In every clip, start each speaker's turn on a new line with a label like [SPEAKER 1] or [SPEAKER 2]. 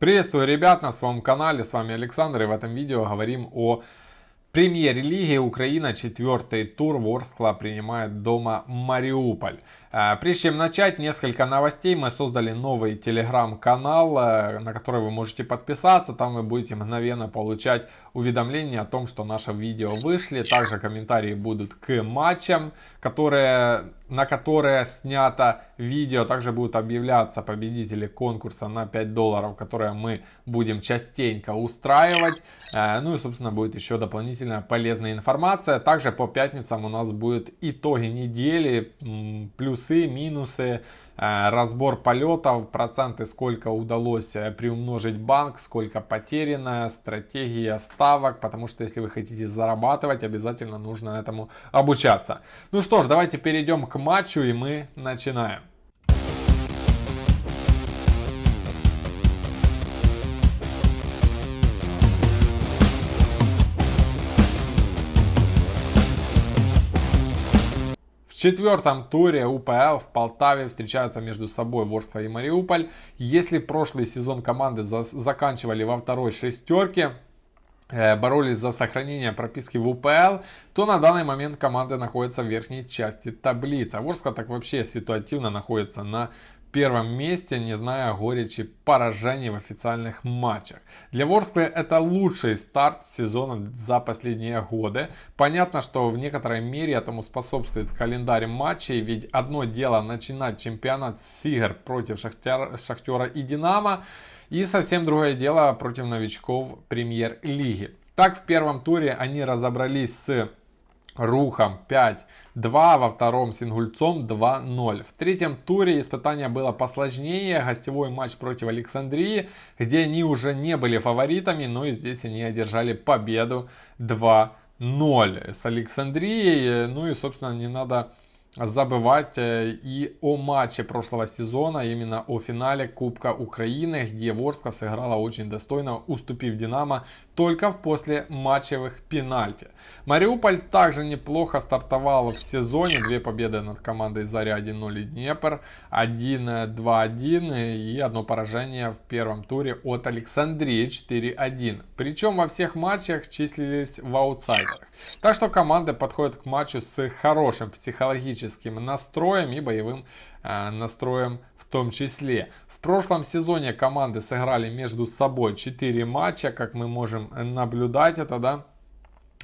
[SPEAKER 1] Приветствую ребят на своем канале, с вами Александр и в этом видео говорим о премьер-лиге Украина, четвертый тур, Ворскла принимает дома Мариуполь. Э, прежде чем начать, несколько новостей. Мы создали новый телеграм-канал, э, на который вы можете подписаться. Там вы будете мгновенно получать уведомления о том, что наши видео вышли. Также комментарии будут к матчам, которые, на которые снято видео. Также будут объявляться победители конкурса на 5 долларов, которые мы будем частенько устраивать. Э, ну и, собственно, будет еще дополнительная полезная информация. Также по пятницам у нас будут итоги недели, плюс плюсы, минусы, разбор полетов, проценты, сколько удалось э, приумножить банк, сколько потеряно, стратегия ставок, потому что если вы хотите зарабатывать, обязательно нужно этому обучаться. Ну что ж, давайте перейдем к матчу и мы начинаем. Четвертом туре УПЛ в Полтаве встречаются между собой Ворскла и Мариуполь. Если прошлый сезон команды за заканчивали во второй шестерке, э, боролись за сохранение прописки в УПЛ, то на данный момент команда находится в верхней части таблицы. А Ворскла так вообще ситуативно находится на первом месте, не зная горечи поражений в официальных матчах. Для Ворсклы это лучший старт сезона за последние годы. Понятно, что в некоторой мере этому способствует календарь матчей, ведь одно дело начинать чемпионат с игр против Шахтера, Шахтера и Динамо, и совсем другое дело против новичков премьер-лиги. Так в первом туре они разобрались с Рухом 5-2, во втором с Ингульцом 2-0. В третьем туре испытание было посложнее, гостевой матч против Александрии, где они уже не были фаворитами, но и здесь они одержали победу 2-0 с Александрией. Ну и, собственно, не надо забывать э, и о матче прошлого сезона, именно о финале Кубка Украины, где Ворска сыграла очень достойно, уступив Динамо только в после матчевых пенальти. Мариуполь также неплохо стартовал в сезоне, две победы над командой Заря 1-0 и Днепр, 1-2-1 и одно поражение в первом туре от Александрии 4-1. Причем во всех матчах числились в аутсайдерах. Так что команды подходят к матчу с хорошим психологическим настроем и боевым э, настроем в том числе. В прошлом сезоне команды сыграли между собой 4 матча, как мы можем наблюдать это, да.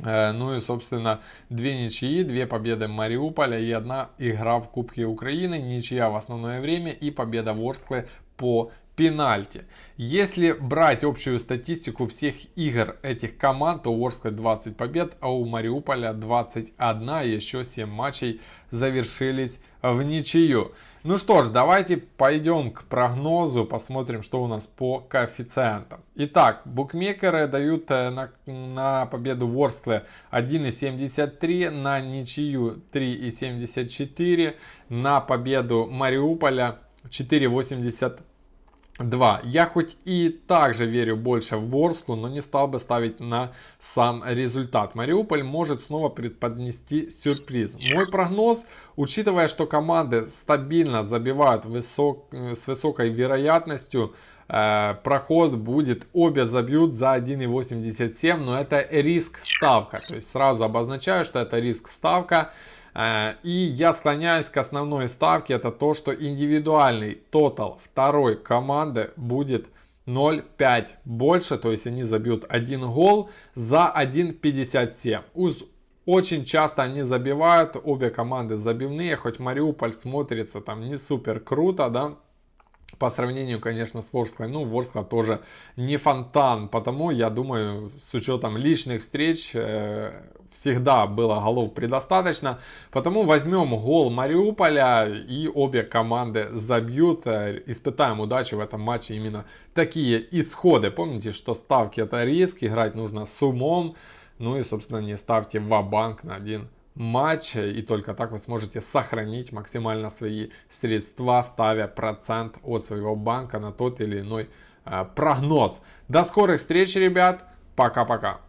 [SPEAKER 1] Э, ну и, собственно, две ничьи, две победы Мариуполя и одна игра в Кубке Украины, ничья в основное время и победа Ворсклы по пенальти. Если брать общую статистику всех игр этих команд, то у Ворска 20 побед, а у Мариуполя 21, еще 7 матчей завершились в ничью. Ну что ж, давайте пойдем к прогнозу, посмотрим, что у нас по коэффициентам. Итак, букмекеры дают э, на, на победу Ворсклы 1,73, на ничью 3,74, на победу Мариуполя 4,80 2. Я хоть и также верю больше в Ворску, но не стал бы ставить на сам результат. Мариуполь может снова преподнести сюрприз. Мой прогноз, учитывая, что команды стабильно забивают высок, с высокой вероятностью, э, проход будет, обе забьют за 1,87, но это риск ставка. То есть сразу обозначаю, что это риск ставка. Э, и я склоняюсь к основной ставке, это то, что индивидуальный тотал второй команды будет 0,5 больше, то есть они забьют один гол за 1,57. Уж очень часто они забивают, обе команды забивные, хоть Мариуполь смотрится там не супер круто, да, по сравнению, конечно, с Ворсклой, ну, Ворскла тоже не фонтан, потому, я думаю, с учетом личных встреч, э, всегда было голов предостаточно. Потому возьмем гол Мариуполя и обе команды забьют. Э, испытаем удачу в этом матче именно такие исходы. Помните, что ставки это риск, играть нужно с умом. Ну и, собственно, не ставьте в банк на один матч, и только так вы сможете сохранить максимально свои средства, ставя процент от своего банка на тот или иной э, прогноз. До скорых встреч, ребят. Пока-пока.